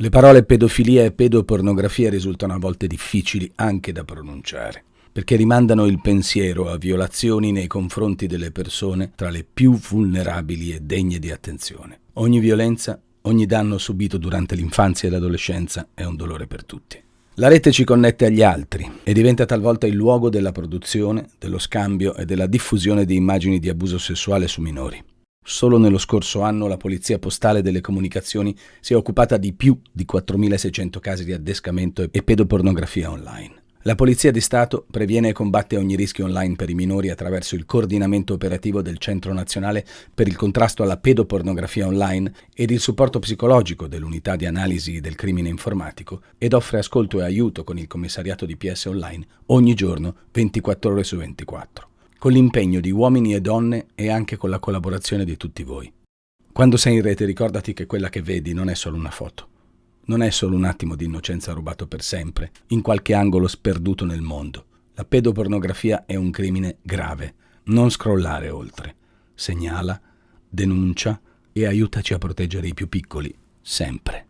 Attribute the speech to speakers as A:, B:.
A: Le parole pedofilia e pedopornografia risultano a volte difficili anche da pronunciare, perché rimandano il pensiero a violazioni nei confronti delle persone tra le più vulnerabili e degne di attenzione. Ogni violenza, ogni danno subito durante l'infanzia e l'adolescenza è un dolore per tutti. La rete ci connette agli altri e diventa talvolta il luogo della produzione, dello scambio e della diffusione di immagini di abuso sessuale su minori. Solo nello scorso anno la Polizia Postale delle Comunicazioni si è occupata di più di 4.600 casi di addescamento e pedopornografia online. La Polizia di Stato previene e combatte ogni rischio online per i minori attraverso il coordinamento operativo del Centro Nazionale per il contrasto alla pedopornografia online ed il supporto psicologico dell'unità di analisi del crimine informatico ed offre ascolto e aiuto con il commissariato di PS Online ogni giorno 24 ore su 24 con l'impegno di uomini e donne e anche con la collaborazione di tutti voi. Quando sei in rete ricordati che quella che vedi non è solo una foto, non è solo un attimo di innocenza rubato per sempre, in qualche angolo sperduto nel mondo. La pedopornografia è un crimine grave. Non scrollare oltre. Segnala, denuncia e aiutaci a proteggere i più piccoli, sempre.